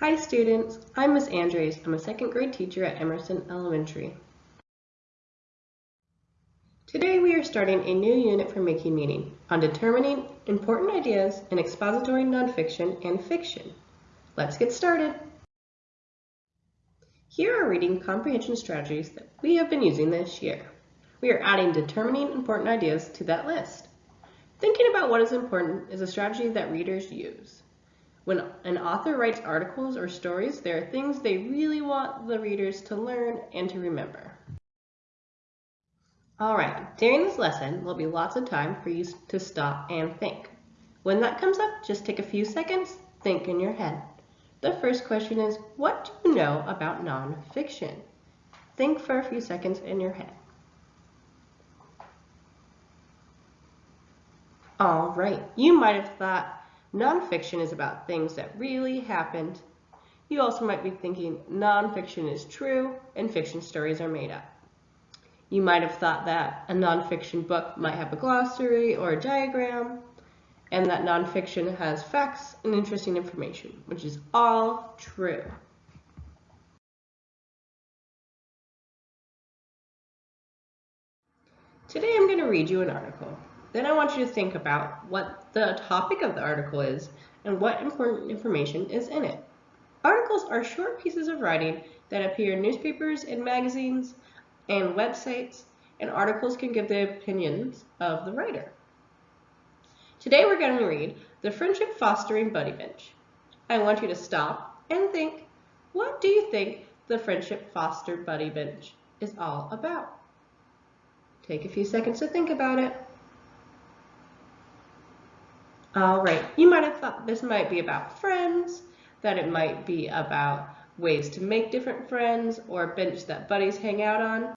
Hi students, I'm Miss Andres. I'm a second grade teacher at Emerson Elementary. Today we are starting a new unit for Making Meaning on determining important ideas in expository nonfiction and fiction. Let's get started. Here are reading comprehension strategies that we have been using this year. We are adding determining important ideas to that list. Thinking about what is important is a strategy that readers use. When an author writes articles or stories, there are things they really want the readers to learn and to remember. Alright, during this lesson, there'll be lots of time for you to stop and think. When that comes up, just take a few seconds, think in your head. The first question is, what do you know about nonfiction? Think for a few seconds in your head. Alright, you might have thought Nonfiction is about things that really happened. You also might be thinking nonfiction is true and fiction stories are made up. You might have thought that a nonfiction book might have a glossary or a diagram, and that nonfiction has facts and interesting information, which is all true. Today I'm going to read you an article. Then I want you to think about what the topic of the article is and what important information is in it. Articles are short pieces of writing that appear in newspapers and magazines and websites, and articles can give the opinions of the writer. Today we're going to read The Friendship Fostering Buddy Bench. I want you to stop and think, what do you think the Friendship Foster Buddy Bench is all about? Take a few seconds to think about it. All right, you might have thought this might be about friends, that it might be about ways to make different friends or a bench that buddies hang out on.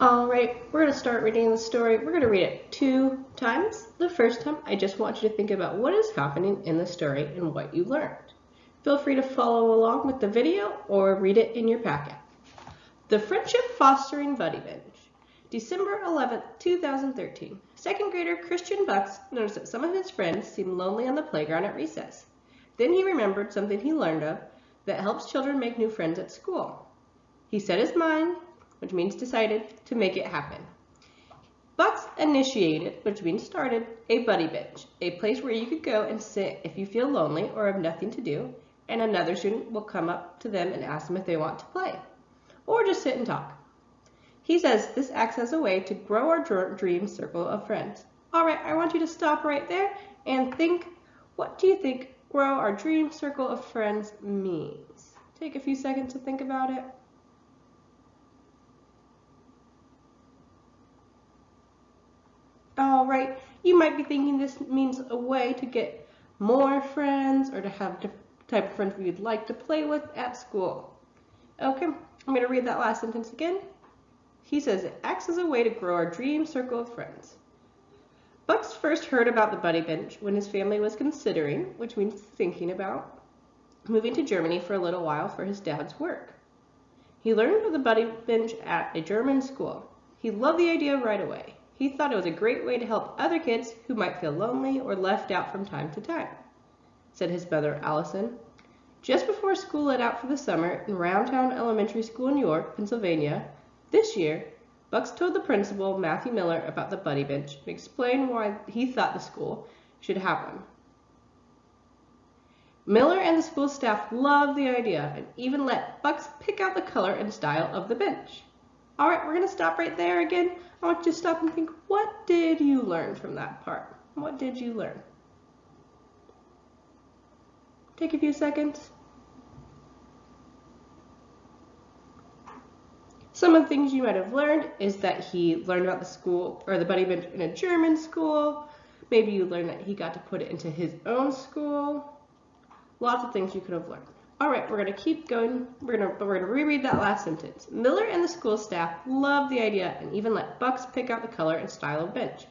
All right, we're going to start reading the story. We're going to read it two times. The first time, I just want you to think about what is happening in the story and what you learned. Feel free to follow along with the video or read it in your packet. The Friendship Fostering Buddy Bench. December 11, 2013. Second grader Christian Bucks noticed that some of his friends seemed lonely on the playground at recess. Then he remembered something he learned of that helps children make new friends at school. He set his mind, which means decided, to make it happen. Bucks initiated, which means started, a buddy bench, a place where you could go and sit if you feel lonely or have nothing to do, and another student will come up to them and ask them if they want to play, or just sit and talk. He says this acts as a way to grow our dream circle of friends. All right, I want you to stop right there and think, what do you think grow our dream circle of friends means? Take a few seconds to think about it. All right, you might be thinking this means a way to get more friends or to have the type of friends you'd like to play with at school. Okay, I'm going to read that last sentence again. He says it acts as a way to grow our dream circle of friends. Bucks first heard about the buddy bench when his family was considering, which means thinking about, moving to Germany for a little while for his dad's work. He learned of the buddy bench at a German school. He loved the idea right away. He thought it was a great way to help other kids who might feel lonely or left out from time to time, said his mother Allison. Just before school let out for the summer in Roundtown Elementary School in York, Pennsylvania, this year, Bucks told the principal, Matthew Miller, about the buddy bench and explained why he thought the school should have one. Miller and the school staff loved the idea and even let Bucks pick out the color and style of the bench. All right, we're going to stop right there again. I want you to stop and think, what did you learn from that part? What did you learn? Take a few seconds. Some of the things you might have learned is that he learned about the school or the buddy bench in a German school. Maybe you learned that he got to put it into his own school. Lots of things you could have learned. All right, we're going to keep going. We're going to, we're going to reread that last sentence. Miller and the school staff loved the idea and even let Bucks pick out the color and style of bench.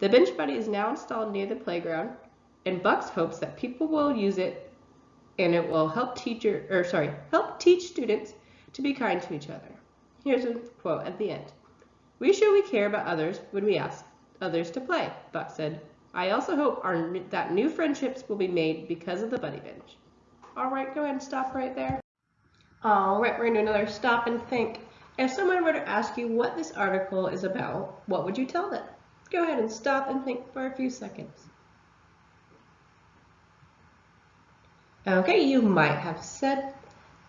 The bench buddy is now installed near the playground, and Bucks hopes that people will use it and it will help teacher or sorry, help teach students to be kind to each other. Here's a quote at the end. We show we care about others when we ask others to play, Buck said. I also hope our, that new friendships will be made because of the Buddy Bench. All right, go ahead and stop right there. All right, we're going to do another stop and think. If someone were to ask you what this article is about, what would you tell them? Go ahead and stop and think for a few seconds. Okay, you might have said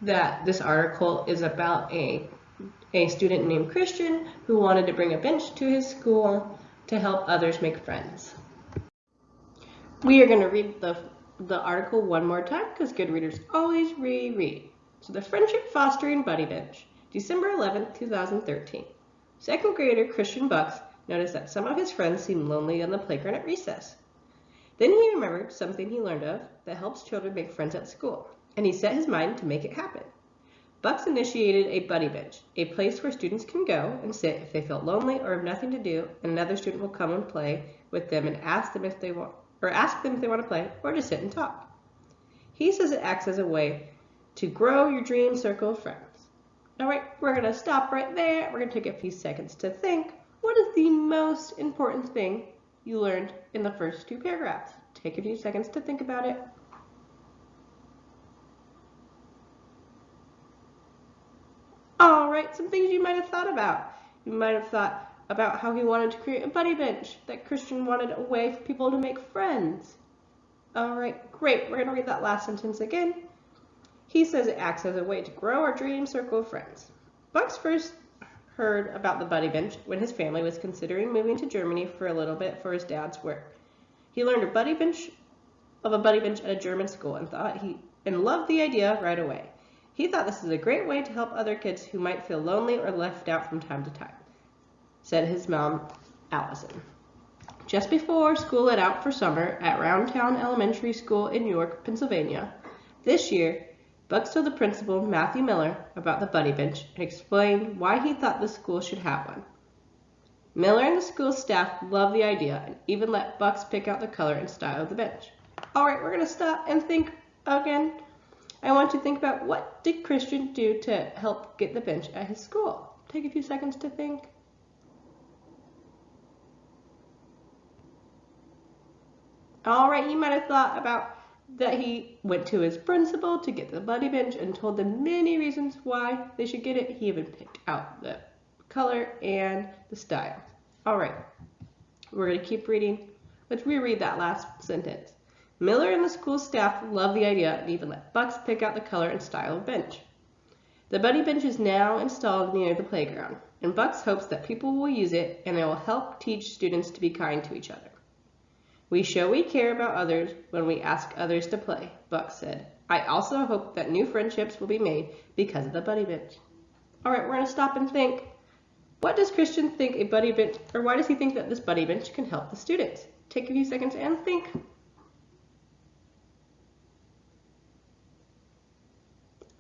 that this article is about a, a student named Christian who wanted to bring a bench to his school to help others make friends. We are going to read the, the article one more time because good readers always reread. So the Friendship Fostering Buddy Bench, December 11, 2013. Second grader Christian Bucks noticed that some of his friends seemed lonely on the playground at recess. Then he remembered something he learned of that helps children make friends at school, and he set his mind to make it happen. Bucks initiated a buddy bench, a place where students can go and sit if they feel lonely or have nothing to do, and another student will come and play with them and ask them if they want or ask them if they want to play or just sit and talk. He says it acts as a way to grow your dream circle of friends. All right, we're going to stop right there. We're going to take a few seconds to think. What is the most important thing you learned in the first two paragraphs? Take a few seconds to think about it. All right, some things you might have thought about. You might have thought about how he wanted to create a buddy bench, that Christian wanted a way for people to make friends. All right, great. We're going to read that last sentence again. He says it acts as a way to grow our dream circle of friends. Bucks first heard about the buddy bench when his family was considering moving to Germany for a little bit for his dad's work. He learned a buddy bench of a buddy bench at a German school and thought he and loved the idea right away. He thought this is a great way to help other kids who might feel lonely or left out from time to time, said his mom, Allison. Just before school let out for summer at Roundtown Elementary School in York, Pennsylvania, this year, Bucks told the principal, Matthew Miller, about the buddy bench and explained why he thought the school should have one. Miller and the school staff loved the idea and even let Bucks pick out the color and style of the bench. All right, we're going to stop and think again. I want you to think about what did Christian do to help get the bench at his school? Take a few seconds to think. All right, you might have thought about that he went to his principal to get the buddy bench and told them many reasons why they should get it. He even picked out the color and the style. All right, we're going to keep reading. Let's reread that last sentence. Miller and the school staff love the idea and even let Bucks pick out the color and style of bench. The buddy bench is now installed near the playground, and Bucks hopes that people will use it and it will help teach students to be kind to each other. We show we care about others when we ask others to play, Bucks said. I also hope that new friendships will be made because of the buddy bench. All right, we're going to stop and think. What does Christian think a buddy bench, or why does he think that this buddy bench can help the students? Take a few seconds and think.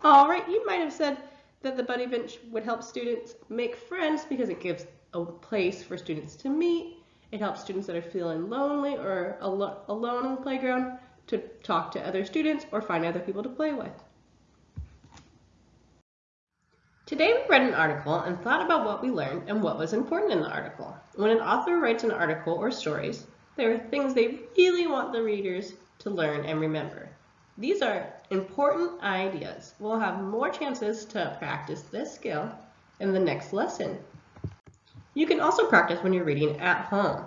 All right, you might have said that the buddy bench would help students make friends because it gives a place for students to meet it helps students that are feeling lonely or al alone on the playground to talk to other students or find other people to play with. Today we read an article and thought about what we learned and what was important in the article. When an author writes an article or stories, there are things they really want the readers to learn and remember. These are important ideas. We'll have more chances to practice this skill in the next lesson. You can also practice when you're reading at home.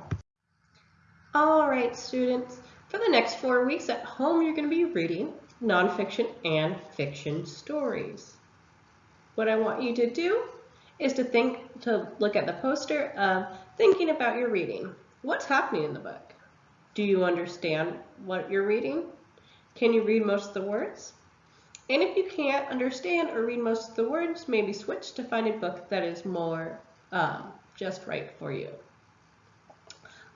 All right, students, for the next four weeks at home, you're going to be reading nonfiction and fiction stories. What I want you to do is to think, to look at the poster of thinking about your reading. What's happening in the book? Do you understand what you're reading? Can you read most of the words? And if you can't understand or read most of the words, maybe switch to find a book that is more um, just right for you.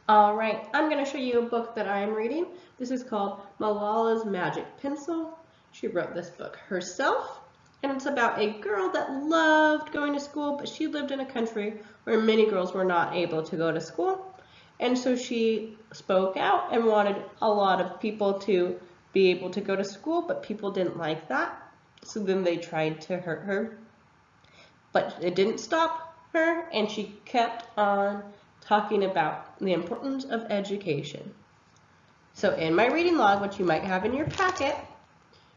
All right, I'm going to show you a book that I am reading. This is called Malala's Magic Pencil. She wrote this book herself, and it's about a girl that loved going to school, but she lived in a country where many girls were not able to go to school. And so she spoke out and wanted a lot of people to be able to go to school, but people didn't like that. So then they tried to hurt her. But it didn't stop her and she kept on talking about the importance of education. So in my reading log, which you might have in your packet,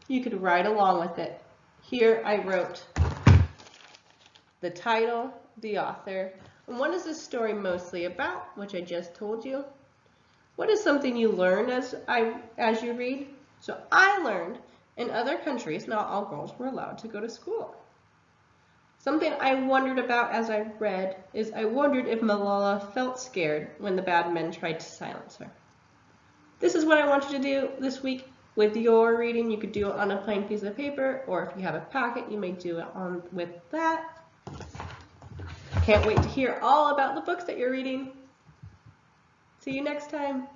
you could write along with it. Here I wrote the title, the author, and what is this story mostly about, which I just told you. What is something you learned as I as you read? So I learned in other countries, not all girls were allowed to go to school. Something I wondered about as I read is I wondered if Malala felt scared when the bad men tried to silence her. This is what I want you to do this week with your reading. You could do it on a plain piece of paper, or if you have a packet, you may do it on with that. Can't wait to hear all about the books that you're reading. See you next time.